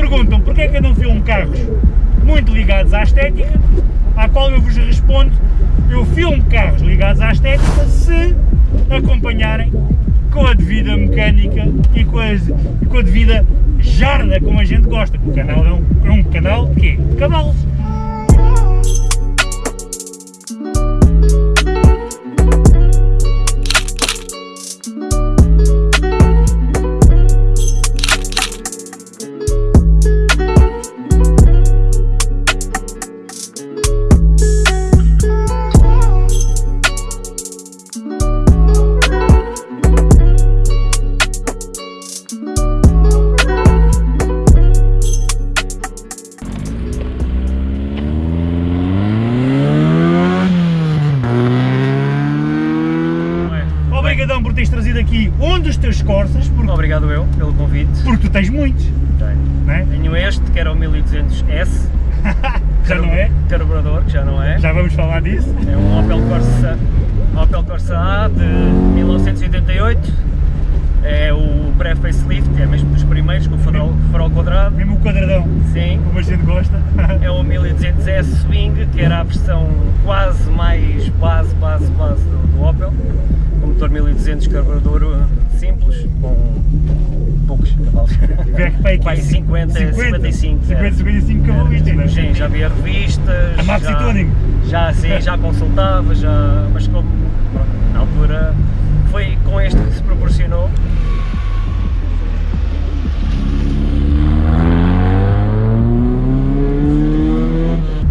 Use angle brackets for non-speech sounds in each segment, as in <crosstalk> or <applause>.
perguntam porque é que eu não filmo carros muito ligados à estética, à qual eu vos respondo, eu filmo carros ligados à estética se acompanharem com a devida mecânica e com a, com a devida jarda como a gente gosta, o canal é um, é um canal de quê? Cavalos. Obrigadão por teres trazido aqui um dos teus Corsas, porque, Obrigado eu pelo convite. porque tu tens muitos, Tenho, é? Tenho este, que era o 1200S. <laughs> Já não é? Carburador, que já não é. Já vamos falar disso. É um Opel Corsa, Opel Corsa A de 1988. É o pré-facelift, é mesmo dos primeiros, com o farol, farol quadrado. Mesmo o quadradão, Sim. como a gente gosta. <laughs> É o 1200S Swing, que era a versão quase mais base, base, base do, do Opel. Motor 1200 carburador uh, simples, com poucos cavalos. Vai Vai 50, 55. 50, 55 cavalistas, não é? Sim, já via revistas. A Maxi já, Tuning. Já, sim, <laughs> já consultava, já, mas como pronto, na altura foi com este que se proporcionou.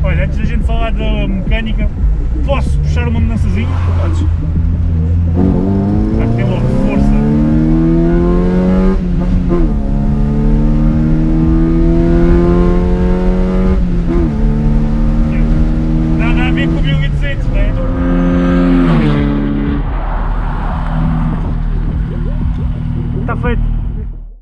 Olha, antes da gente falar da mecânica, posso puxar uma mudançazinha? Podes.